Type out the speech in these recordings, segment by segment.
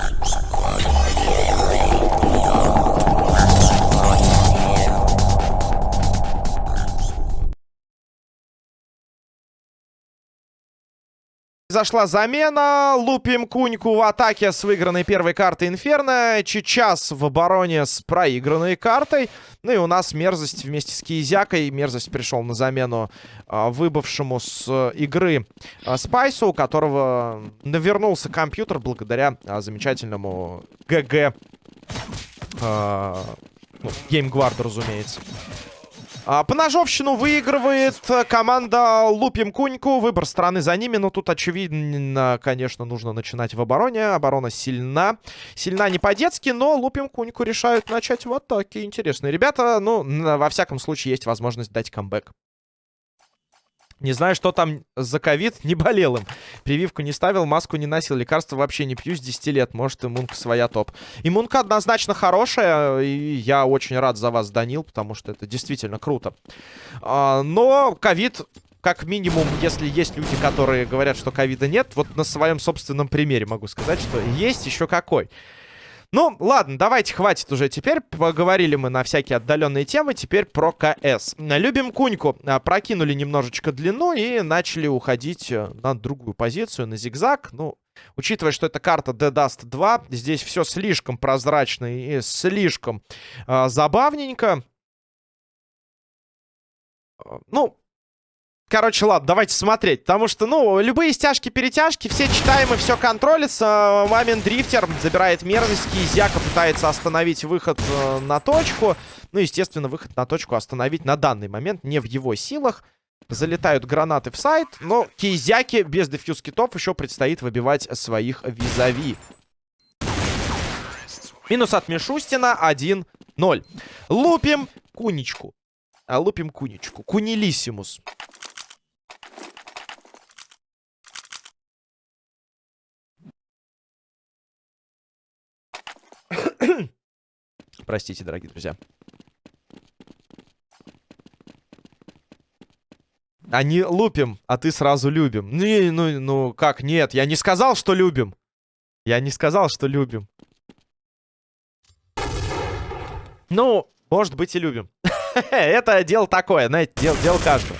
Thank you. Зашла замена, лупим куньку в атаке с выигранной первой картой Инферно, Чечас в обороне с проигранной картой. Ну и у нас мерзость вместе с Киезякой. Мерзость пришел на замену а, выбывшему с э, игры а, Спайсу, у которого навернулся компьютер благодаря а, замечательному ГГ. А, ну, Геймгвард, разумеется. А, поножовщину выигрывает э, команда Лупим Куньку. Выбор страны за ними. Но тут, очевидно, конечно, нужно начинать в обороне. Оборона сильна. Сильна не по-детски, но Лупим Куньку решают начать в атаке. Интересные ребята. Ну, во всяком случае, есть возможность дать камбэк. Не знаю, что там за ковид, не болел им. Прививку не ставил, маску не носил, лекарства вообще не пью с 10 лет. Может, иммунка своя топ. Иммунка однозначно хорошая, и я очень рад за вас, Данил, потому что это действительно круто. А, но ковид как минимум, если есть люди, которые говорят, что ковида нет, вот на своем собственном примере могу сказать, что есть еще какой. Ну, ладно, давайте, хватит уже теперь. Поговорили мы на всякие отдаленные темы. Теперь про КС. Любим Куньку. А, прокинули немножечко длину и начали уходить э, на другую позицию, на зигзаг. Ну, Учитывая, что это карта Dead Dust 2, здесь все слишком прозрачно и слишком э, забавненько. Ну, Короче, ладно, давайте смотреть. Потому что, ну, любые стяжки-перетяжки, все читаемы, все контролится. Мамин дрифтер забирает мерзость. Кизяка пытается остановить выход э, на точку. Ну, естественно, выход на точку остановить на данный момент не в его силах. Залетают гранаты в сайт, но Кизяки без дефьюз китов еще предстоит выбивать своих визави. Минус от Мишустина 1-0. Лупим куничку. А, лупим куничку. Кунилиссимус. Простите, дорогие друзья. Они лупим, а ты сразу любим. Ну, ну, ну, как, нет, я не сказал, что любим. Я не сказал, что любим. Ну, может быть и любим. Это дело такое, знаете, дело, дело каждого.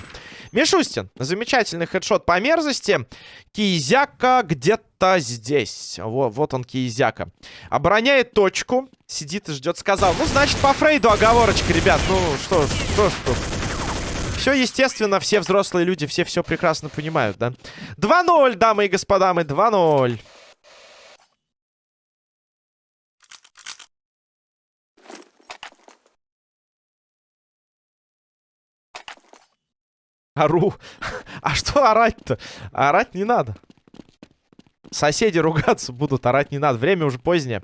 Мишустин. Замечательный хедшот по мерзости. Кизяка где-то здесь. Вот, вот он, Кизяка. Обороняет точку. Сидит и ждет. Сказал. Ну, значит, по Фрейду оговорочка, ребят. Ну, что, что, что. Все, естественно, все взрослые люди, все все прекрасно понимают, да? 2-0, дамы и господа, мы 2-0. Ору. А что орать-то? Орать не надо. Соседи ругаться будут, орать не надо. Время уже позднее.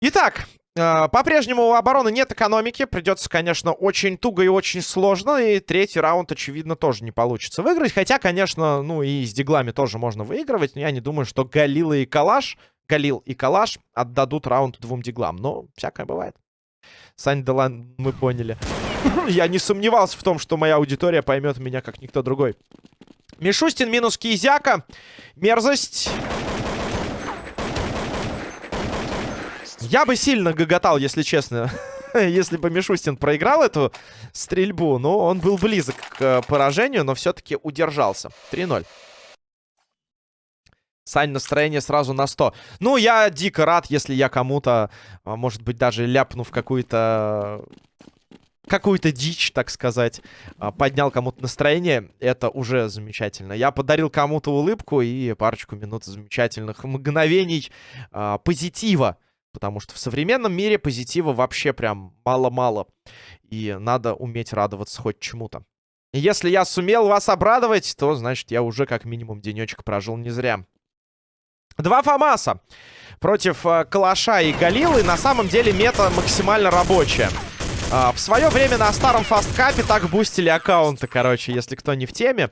Итак, э, по-прежнему у обороны нет экономики. Придется, конечно, очень туго и очень сложно. И третий раунд, очевидно, тоже не получится выиграть. Хотя, конечно, ну и с диглами тоже можно выигрывать. Но я не думаю, что Галила и Калаш, Галил и Калаш отдадут раунд двум диглам. Но всякое бывает. Сань Делан, мы поняли. Я не сомневался в том, что моя аудитория поймет меня, как никто другой. Мишустин минус Кизяка. Мерзость. Я бы сильно гоготал, если честно. если бы Мишустин проиграл эту стрельбу. Но он был близок к поражению, но все-таки удержался. 3-0. Сань, настроение сразу на 100. Ну, я дико рад, если я кому-то, а, может быть, даже ляпнув какую-то... Какую-то дичь, так сказать, а, поднял кому-то настроение, это уже замечательно. Я подарил кому-то улыбку и парочку минут замечательных мгновений а, позитива. Потому что в современном мире позитива вообще прям мало-мало. И надо уметь радоваться хоть чему-то. Если я сумел вас обрадовать, то, значит, я уже как минимум денечек прожил не зря. Два Фамаса против э, Калаша и Галилы. На самом деле мета максимально рабочая. А, в свое время на старом фасткапе так бустили аккаунты, короче, если кто не в теме.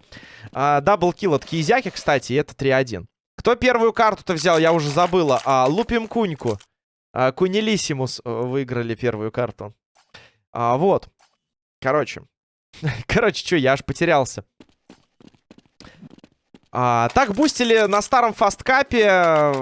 А, double kill от Кизяки, кстати, и это 3-1. Кто первую карту-то взял, я уже забыла. А, лупим Куньку. А, Кунилиссимус э, выиграли первую карту. А, вот. Короче. Короче, что, я аж потерялся. А, так бустили на старом фасткапе... Э,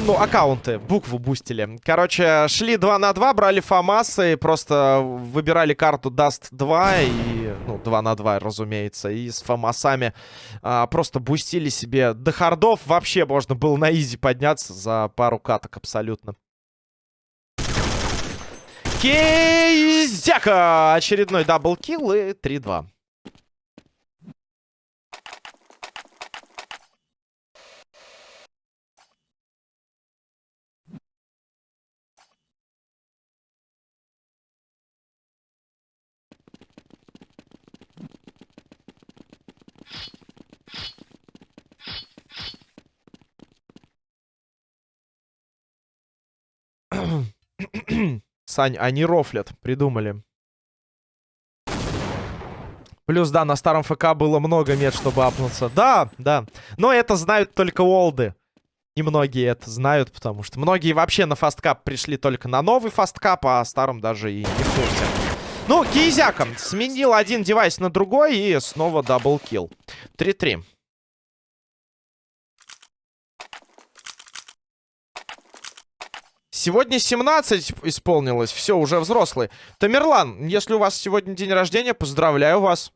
ну, аккаунты, букву бустили. Короче, шли 2 на 2, брали фамасы, просто выбирали карту Dust 2 и... Ну, 2 на 2, разумеется. И с фамасами а, просто бустили себе до хардов. Вообще можно было на easy подняться за пару каток абсолютно. Кейзяка! Очередной double kill и 3-2. Сань, они рофлят, придумали. Плюс, да, на старом ФК было много мет, чтобы апнуться. Да, да. Но это знают только олды. Немногие это знают, потому что многие вообще на фасткап пришли только на новый фасткап, а о старом даже и не в курсе. Ну, Кизяком сменил один девайс на другой и снова double kill. 3-3. Сегодня 17 исполнилось. Все, уже взрослый. Тамерлан, если у вас сегодня день рождения, поздравляю вас.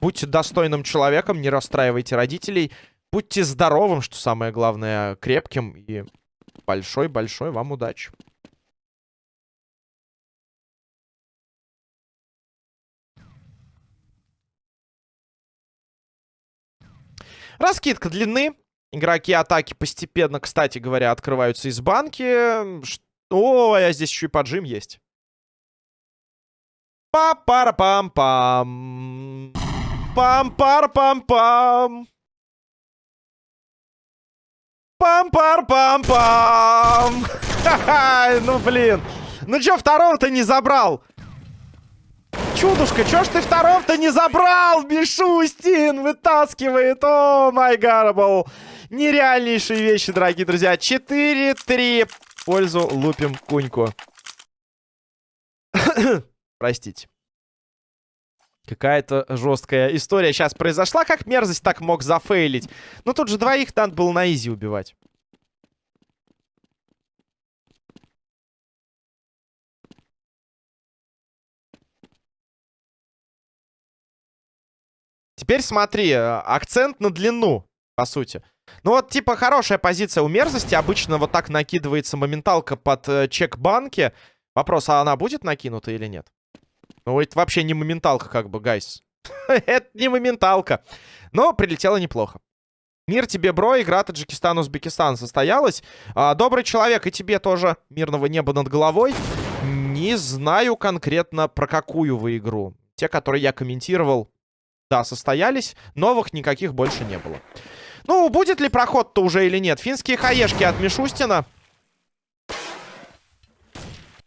Будьте достойным человеком, не расстраивайте родителей. Будьте здоровым, что самое главное, крепким. И большой-большой вам удачи. Раскидка длины. Игроки атаки постепенно, кстати говоря, открываются из банки. О, а здесь еще и поджим есть. Па-пара-пам-пам. Пам-пар-пам-пам. Пам-пар-пам-пам. Ха-ха, ну блин. Ну чё, второго-то не забрал? Чудушка, чё ж ты второго-то не забрал? Мишустин вытаскивает. О, май гарбл. Нереальнейшие вещи, дорогие друзья. 4-3 в пользу лупим куньку. Простите. Какая-то жесткая история сейчас произошла. Как мерзость так мог зафейлить? Ну тут же двоих надо было на изи убивать. Теперь смотри, э, акцент на длину, по сути. Ну вот, типа, хорошая позиция у мерзости. Обычно вот так накидывается моменталка под э, чек банки. Вопрос, а она будет накинута или нет? Ну, это вообще не моменталка, как бы, гайс. это не моменталка. Но прилетело неплохо. Мир тебе, бро, игра Таджикистан-Узбекистан состоялась. А, добрый человек, и тебе тоже мирного неба над головой. Не знаю конкретно про какую вы игру. Те, которые я комментировал, да, состоялись. Новых никаких больше не было. Ну, будет ли проход-то уже или нет? Финские хаешки от Мишустина.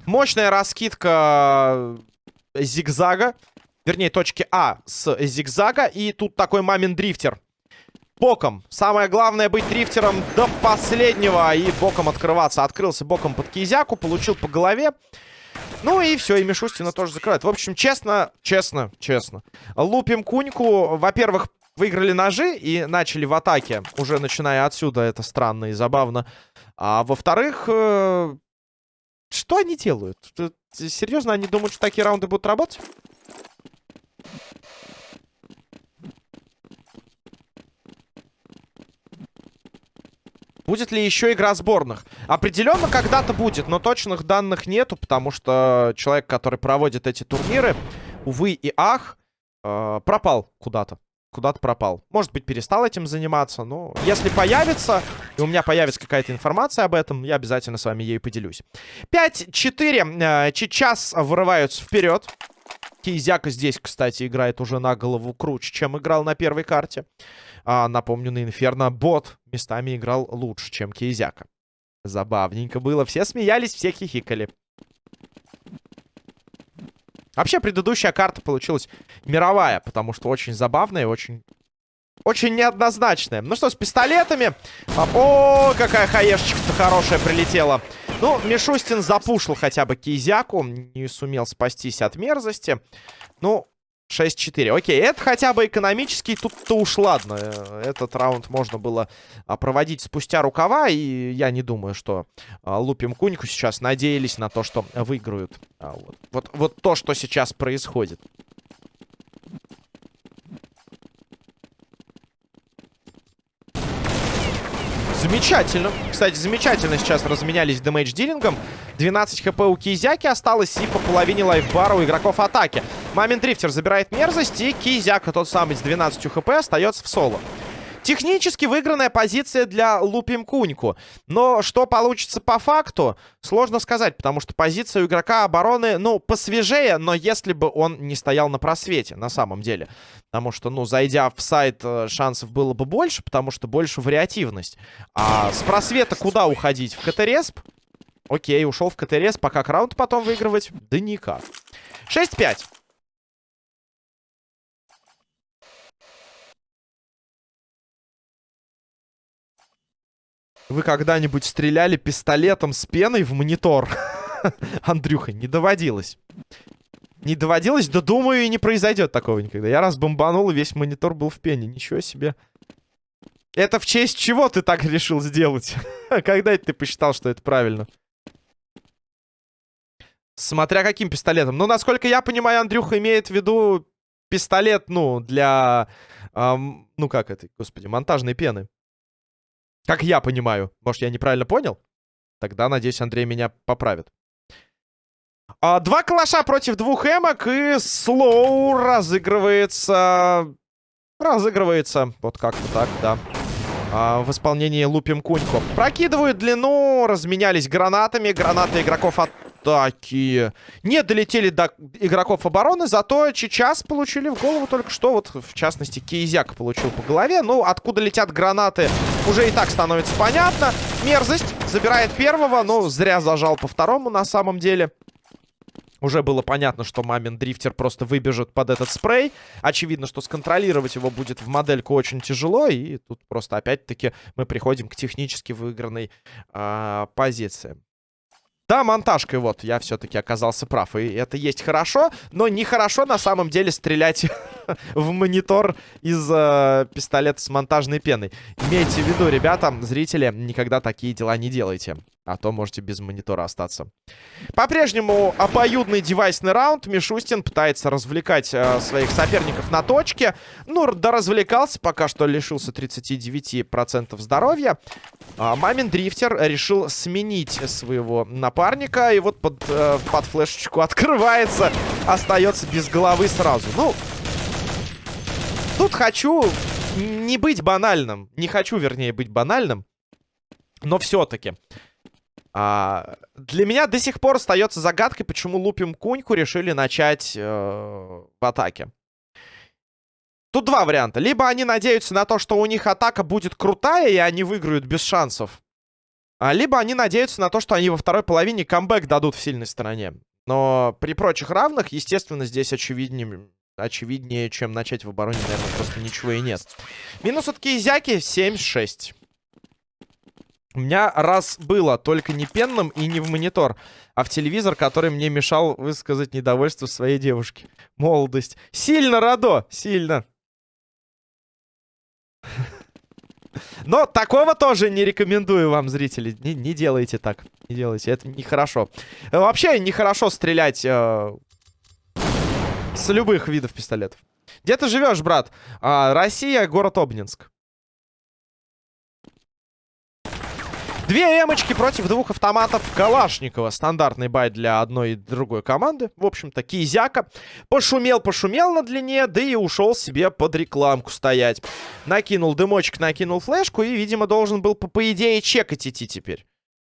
Мощная раскидка зигзага. Вернее, точки А с зигзага. И тут такой мамин дрифтер. Боком. Самое главное быть дрифтером до последнего. И боком открываться. Открылся боком под кизяку. Получил по голове. Ну и все, и Мишустина тоже закрывает. В общем, честно, честно, честно. Лупим куньку. Во-первых, выиграли ножи и начали в атаке. Уже начиная отсюда, это странно и забавно. А во-вторых, э, что они делают? Серьезно, они думают, что такие раунды будут работать? Будет ли еще игра сборных? Определенно когда-то будет, но точных данных нету, потому что человек, который проводит эти турниры, увы и ах, э, пропал куда-то куда-то пропал. Может быть, перестал этим заниматься, но если появится, и у меня появится какая-то информация об этом, я обязательно с вами ею поделюсь. 5-4. Э, сейчас вырываются вперед. Кизяка здесь, кстати, играет уже на голову круче, чем играл на первой карте. А, напомню, на Инферно бот местами играл лучше, чем Кейзяка. Забавненько было. Все смеялись, все хихикали. Вообще, предыдущая карта получилась мировая, потому что очень забавная и очень... Очень неоднозначная. Ну что, с пистолетами. О, какая хаешечка-то хорошая прилетела. Ну, Мишустин запушил хотя бы Кизяку. Не сумел спастись от мерзости. Ну, 6-4. Окей, это хотя бы экономический, тут-то уж ладно. Этот раунд можно было а, проводить спустя рукава, и я не думаю, что а, Лупим Куньку сейчас надеялись на то, что выиграют. А, вот. Вот, вот то, что сейчас происходит. Замечательно. Кстати, замечательно сейчас разменялись дэмэдж-дилингом. 12 хп у Кизяки осталось и по половине лайфбара у игроков атаки. Мамин Дрифтер забирает мерзость, и Кизяка, тот самый с 12 хп, остается в соло. Технически выигранная позиция для Лупим Куньку. Но что получится по факту, сложно сказать, потому что позиция у игрока обороны, ну, посвежее, но если бы он не стоял на просвете, на самом деле. Потому что, ну, зайдя в сайт, э, шансов было бы больше, потому что больше вариативность. А с просвета куда уходить? В КТРСП? Окей, ушел в КТРС, пока раунд потом выигрывать? Да никак. 6-5. Вы когда-нибудь стреляли пистолетом с пеной в монитор? Андрюха, не доводилось. Не доводилось, да думаю, и не произойдет такого никогда. Я раз бомбанул, и весь монитор был в пене. Ничего себе. Это в честь чего ты так решил сделать? Когда это ты посчитал, что это правильно? Смотря каким пистолетом. Ну, насколько я понимаю, Андрюха имеет в виду пистолет, ну, для... Эм, ну, как это, господи, монтажной пены. Как я понимаю. Может, я неправильно понял? Тогда, надеюсь, Андрей меня поправит. А, два калаша против двух эмок. И слоу разыгрывается... Разыгрывается. Вот как-то так, да. А, в исполнении лупим куньку. Прокидывают длину. Разменялись гранатами. Гранаты игроков от атаки. Не долетели до игроков обороны, зато сейчас получили в голову только что. Вот, в частности, Кейзяк получил по голове. Ну, откуда летят гранаты, уже и так становится понятно. Мерзость забирает первого, но зря зажал по второму на самом деле. Уже было понятно, что мамин дрифтер просто выбежит под этот спрей. Очевидно, что сконтролировать его будет в модельку очень тяжело. И тут просто опять-таки мы приходим к технически выигранной э, позиции. Да, монтажкой вот, я все-таки оказался прав. И это есть хорошо, но нехорошо на самом деле стрелять в монитор из э, пистолета с монтажной пеной. Имейте в виду, ребята, зрители, никогда такие дела не делайте. А то можете без монитора остаться. По-прежнему обоюдный девайсный раунд. Мишустин пытается развлекать э, своих соперников на точке. Ну, да развлекался, пока что лишился 39% здоровья. А, Мамин Дрифтер решил сменить своего напарника. И вот под, э, под флешечку открывается. Остается без головы сразу. Ну, тут хочу не быть банальным. Не хочу, вернее, быть банальным. Но все-таки... А, для меня до сих пор остается загадкой, почему Лупим Куньку решили начать э, в атаке. Тут два варианта. Либо они надеются на то, что у них атака будет крутая, и они выиграют без шансов. А, либо они надеются на то, что они во второй половине камбэк дадут в сильной стороне. Но при прочих равных, естественно, здесь очевиднее, очевиднее чем начать в обороне, наверное, просто ничего и нет. Минус от Кейзяки 7-6. У меня раз было, только не пенным и не в монитор, а в телевизор, который мне мешал высказать недовольство своей девушке. Молодость. Сильно, Радо, сильно. Но такого тоже не рекомендую вам, зрители. Не, не делайте так. Не делайте. Это нехорошо. Вообще нехорошо стрелять э, с любых видов пистолетов. Где ты живешь, брат? А, Россия, город Обнинск. Две эмочки против двух автоматов Калашникова. Стандартный бай для одной и другой команды. В общем-то, Кизяка. Пошумел, пошумел на длине, да и ушел себе под рекламку стоять. Накинул дымочек, накинул флешку и, видимо, должен был, по, по идее, чекать идти теперь.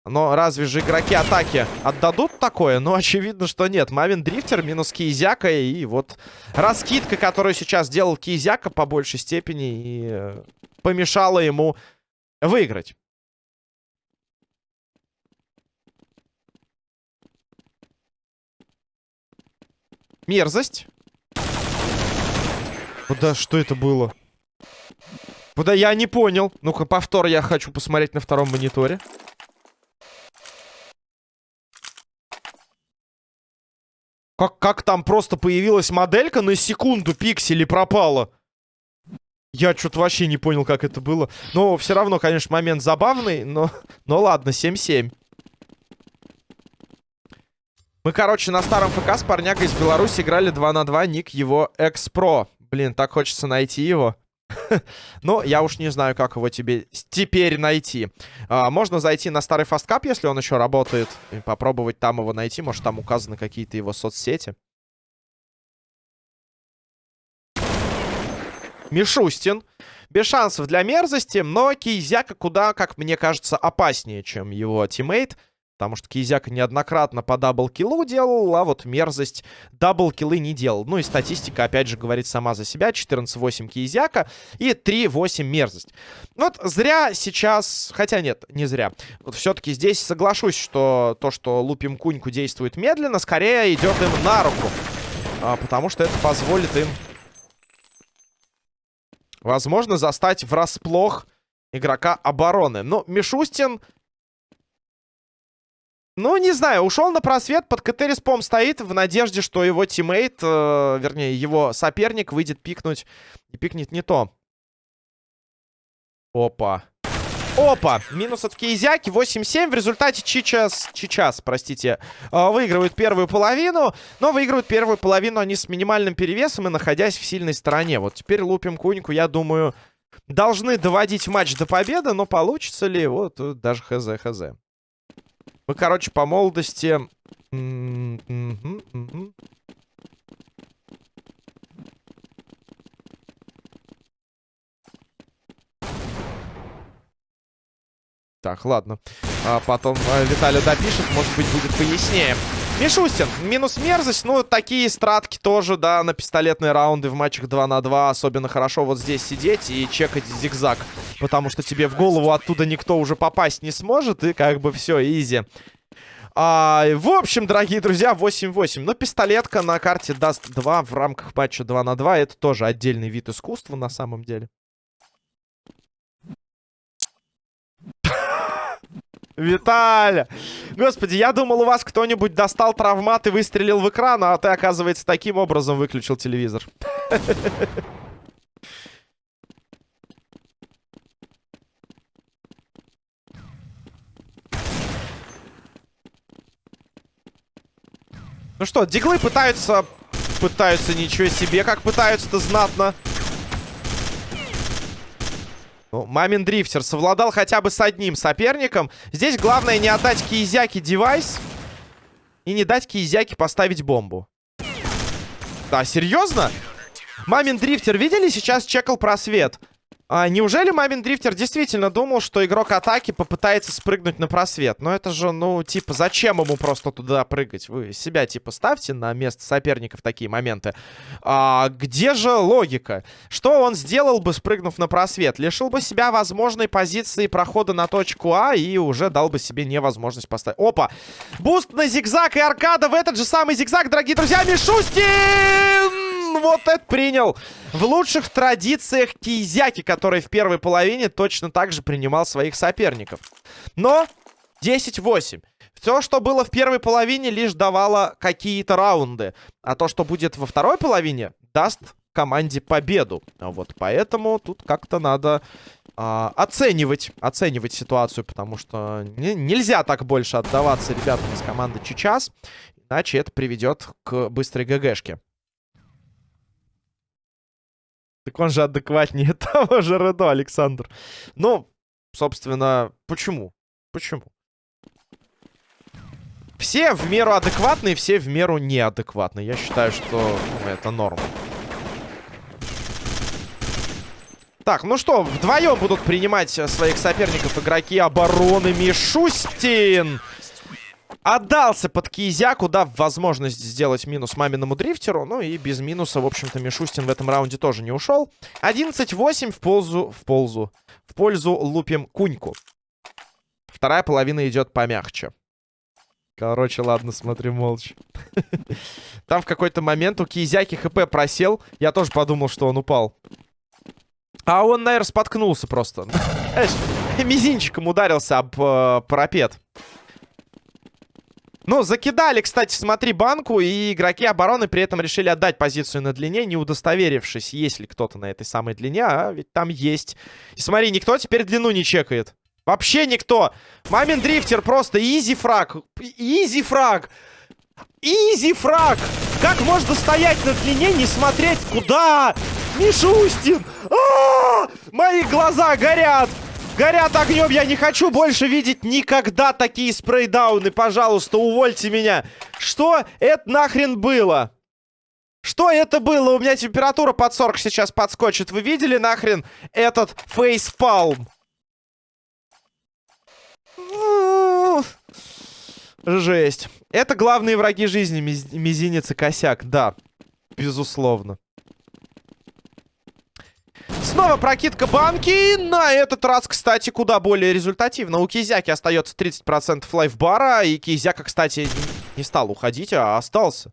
Но разве же игроки атаки отдадут такое? Ну, очевидно, что нет. Мавин Дрифтер минус Кизяка. И вот раскидка, которую сейчас делал Кизяка по большей степени и э, помешала ему выиграть. Мерзость. Куда, что это было? Куда я не понял. Ну-ка, повтор я хочу посмотреть на втором мониторе. Как, как там просто появилась моделька на секунду пиксели пропала? Я что-то вообще не понял, как это было. Но все равно, конечно, момент забавный, но, но ладно, 7-7. Мы, короче, на старом ФК с парнягой из Беларуси играли 2 на 2, ник его экспро. Блин, так хочется найти его. Но я уж не знаю, как его тебе теперь найти. А, можно зайти на старый фасткап, если он еще работает, и попробовать там его найти. Может, там указаны какие-то его соцсети. Мишустин. Без шансов для мерзости, но Кейзяка куда, как мне кажется, опаснее, чем его тиммейт. Потому что Кизяк неоднократно по даблкиллу делал, а вот мерзость даблкиллы не делал. Ну и статистика, опять же, говорит сама за себя. 14-8 Кизяка и 3-8 мерзость. Вот зря сейчас... Хотя нет, не зря. Вот все-таки здесь соглашусь, что то, что лупим куньку действует медленно, скорее идет им на руку. А, потому что это позволит им, возможно, застать врасплох игрока обороны. Но ну, Мишустин ну, не знаю, ушел на просвет, под CT респом стоит в надежде, что его тиммейт, э, вернее, его соперник выйдет пикнуть и пикнет не то. Опа. Опа! Минус от Кейзяки, 8-7. В результате Чичас, Чичас, простите, э, выигрывают первую половину. Но выигрывают первую половину они с минимальным перевесом и находясь в сильной стороне. Вот теперь лупим куньку, я думаю, должны доводить матч до победы. Но получится ли? Вот даже хз-хз. Мы, короче, по молодости... Так, ладно. А потом а, Виталий допишет, может быть, будет пояснее. Мишустин, минус мерзость. Ну, такие стратки тоже, да, на пистолетные раунды в матчах 2 на 2. Особенно хорошо вот здесь сидеть и чекать зигзаг. Потому что тебе в голову оттуда никто уже попасть не сможет. И как бы все, изи. А, в общем, дорогие друзья, 8-8. Но пистолетка на карте даст 2 в рамках матча 2 на 2. Это тоже отдельный вид искусства на самом деле. Виталя! Господи, я думал, у вас кто-нибудь достал травмат и выстрелил в экран, а ты, оказывается, таким образом выключил телевизор. Ну что, диглы пытаются... Пытаются ничего себе, как пытаются-то знатно. Ну, Мамин дрифтер совладал хотя бы с одним соперником. Здесь главное не отдать Киезяке девайс. И не дать Киезяке поставить бомбу. Да, серьезно? Мамин дрифтер, видели? Сейчас чекал просвет. А, неужели Мамин Дрифтер действительно думал, что игрок атаки попытается спрыгнуть на просвет? Но это же, ну, типа, зачем ему просто туда прыгать? Вы себя, типа, ставьте на место соперника в такие моменты. А, где же логика? Что он сделал бы, спрыгнув на просвет? Лишил бы себя возможной позиции прохода на точку А и уже дал бы себе невозможность поставить. Опа! Буст на зигзаг и аркада в этот же самый зигзаг, дорогие друзья, Мишустин! Вот это принял. В лучших традициях Кизяки, который в первой половине точно так же принимал своих соперников. Но 10-8. Все, что было в первой половине, лишь давало какие-то раунды. А то, что будет во второй половине, даст команде победу. Вот поэтому тут как-то надо а, оценивать, оценивать ситуацию, потому что не, нельзя так больше отдаваться ребятам из команды Чичас, иначе это приведет к быстрой ГГшке. Так он же адекватнее того же Редо, Александр. Ну, собственно, почему? Почему? Все в меру адекватные, все в меру неадекватные. Я считаю, что ну, это норма. Так, ну что, вдвоем будут принимать своих соперников игроки обороны Мишустин. Отдался под Кизяку, дав возможность сделать минус маминому дрифтеру. Ну и без минуса, в общем-то, Мишустин в этом раунде тоже не ушел. 11-8 в пользу... В пользу... В пользу лупим куньку. Вторая половина идет помягче. Короче, ладно, смотрю молча. Там в какой-то момент у Кизяки ХП просел. Я тоже подумал, что он упал. А он, наверное, споткнулся просто. Мизинчиком ударился об э, парапет. Ну, закидали, кстати, смотри, банку, и игроки обороны при этом решили отдать позицию на длине, не удостоверившись, есть ли кто-то на этой самой длине, а ведь там есть. И смотри, никто теперь длину не чекает. Вообще никто. Мамин дрифтер просто easy frag. Easy frag. Easy frag. Как можно стоять на длине, не смотреть куда? Мишустин! А -а -а! Мои глаза горят! Горят огнем, я не хочу больше видеть никогда такие спрейдауны. Пожалуйста, увольте меня. Что это нахрен было? Что это было? У меня температура под 40 сейчас подскочит. Вы видели нахрен этот фейспалм? Жесть. Это главные враги жизни, мизинец и косяк. Да, безусловно. Снова прокидка банки. На этот раз, кстати, куда более результативно. У Кизяки остается 30% лайфбара. И Кизяка, кстати, не стал уходить, а остался.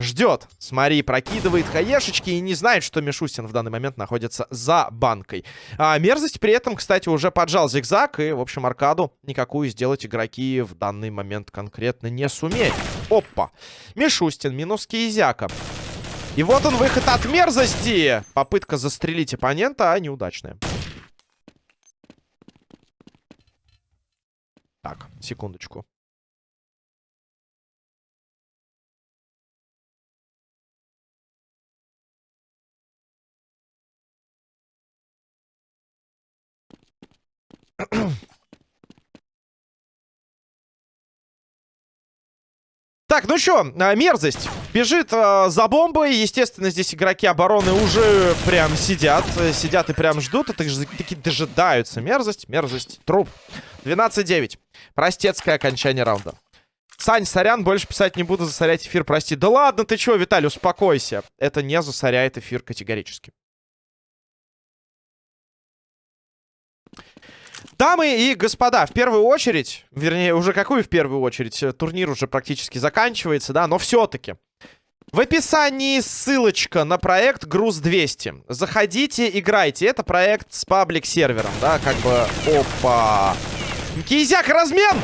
Ждет. Смотри, прокидывает хаешечки и не знает, что Мишустин в данный момент находится за банкой. А мерзость при этом, кстати, уже поджал зигзаг. И, в общем, аркаду никакую сделать игроки в данный момент конкретно не сумеют. Опа. Мишустин минус Кизяка. И вот он, выход от мерзости. Попытка застрелить оппонента, а неудачная. Так, секундочку. Так, ну что, а, мерзость. Бежит э, за бомбой. Естественно, здесь игроки обороны уже прям сидят. Сидят и прям ждут. Это таки дожидаются. Мерзость, мерзость. Труп. 12-9. Простецкое окончание раунда. Сань, сорян, больше писать не буду, засорять эфир, прости. Да ладно, ты чего, Виталий, успокойся. Это не засоряет эфир категорически. Дамы и господа, в первую очередь, вернее, уже какую в первую очередь, э, турнир уже практически заканчивается, да, но все-таки. В описании ссылочка на проект Груз 200. Заходите, играйте. Это проект с паблик-сервером, да, как бы... Опа! Кизяк, размен!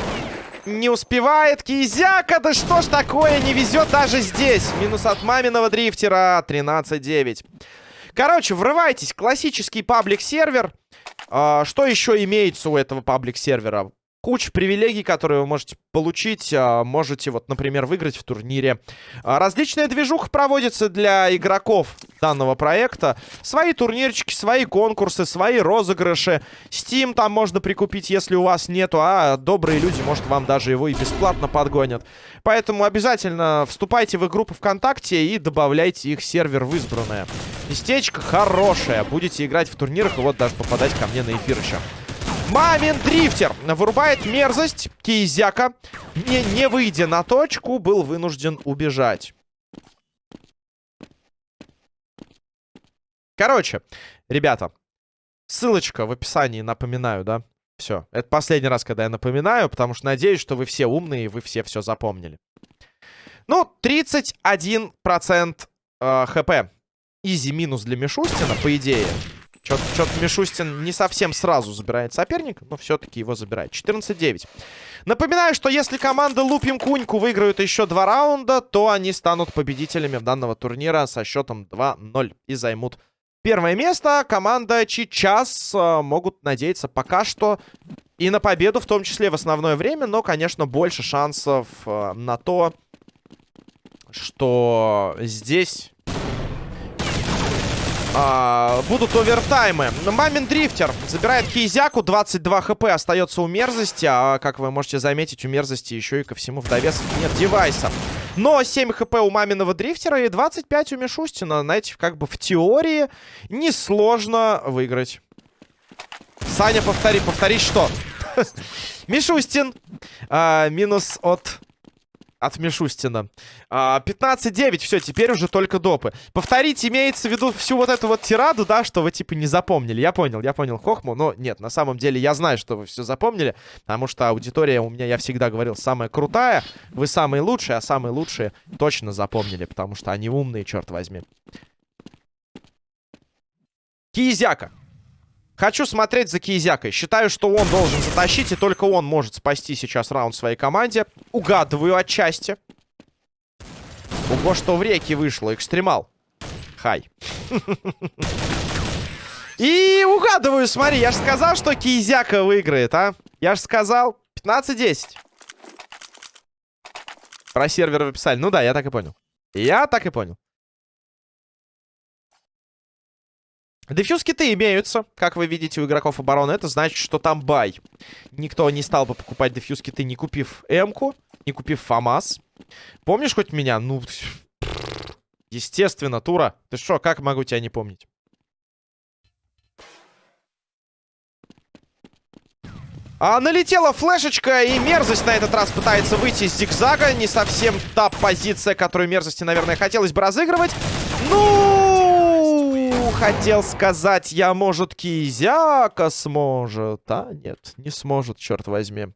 Не успевает Кизяка, да что ж такое, не везет даже здесь. Минус от маминого дрифтера, 13-9. Короче, врывайтесь, классический паблик-сервер. А, что еще имеется у этого паблик-сервера? Куча привилегий, которые вы можете получить. А, можете, вот, например, выиграть в турнире. А, различная движуха проводится для игроков данного проекта. Свои турнирчики, свои конкурсы, свои розыгрыши. Steam там можно прикупить, если у вас нету. А добрые люди, может, вам даже его и бесплатно подгонят. Поэтому обязательно вступайте в их группу ВКонтакте и добавляйте их сервер в избранное. Местечко хорошее. Будете играть в турнирах и вот даже попадать ко мне на эфир еще. Мамин дрифтер вырубает мерзость Кизяка. Не, не выйдя на точку, был вынужден убежать. Короче, ребята, ссылочка в описании, напоминаю, да? Все, это последний раз, когда я напоминаю, потому что надеюсь, что вы все умные и вы все все запомнили. Ну, 31% э, хп Изи минус для Мишустина, по идее. Что-то Мишустин не совсем сразу забирает соперника, но все-таки его забирает. 14-9. Напоминаю, что если команда Лупим Куньку выиграют еще два раунда, то они станут победителями данного турнира со счетом 2-0 и займут первое место. Команда Чичас э, могут надеяться пока что и на победу, в том числе в основное время, но, конечно, больше шансов э, на то, что здесь а, будут овертаймы. Мамин дрифтер забирает Кизяку. 22 хп остается у мерзости. А как вы можете заметить, у мерзости еще и ко всему в довесок нет девайса. Но 7 хп у маминого дрифтера и 25 у Мишустина. Знаете, как бы в теории несложно выиграть. Саня, повтори, повтори, что? Мишустин. А, минус от от Мишустина. 15-9, а, все, теперь уже только допы. Повторить имеется в виду всю вот эту вот тираду, да, что вы типа не запомнили. Я понял, я понял Хохму, но нет, на самом деле я знаю, что вы все запомнили, потому что аудитория у меня, я всегда говорил, самая крутая. Вы самые лучшие, а самые лучшие точно запомнили, потому что они умные, черт возьми. Кизяка. Хочу смотреть за Кизякой. Считаю, что он должен затащить, и только он может спасти сейчас раунд своей команде. Угадываю отчасти. Ого, что в реке вышло. Экстремал. Хай. И угадываю, смотри, я же сказал, что Кизяка выиграет, а? Я же сказал. 15-10. Про сервер вы писали. Ну да, я так и понял. Я так и понял. Дефьюз-киты имеются, как вы видите, у игроков обороны. Это значит, что там бай. Никто не стал бы покупать дефьюз-киты, не купив М-ку, не купив ФАМАС. Помнишь хоть меня? Ну, естественно, Тура. Ты что, как могу тебя не помнить? А, налетела флешечка, и мерзость на этот раз пытается выйти из зигзага. Не совсем та позиция, которую мерзости, наверное, хотелось бы разыгрывать. Ну, хотел сказать я, может, Кизяка сможет. А, нет, не сможет, черт возьми.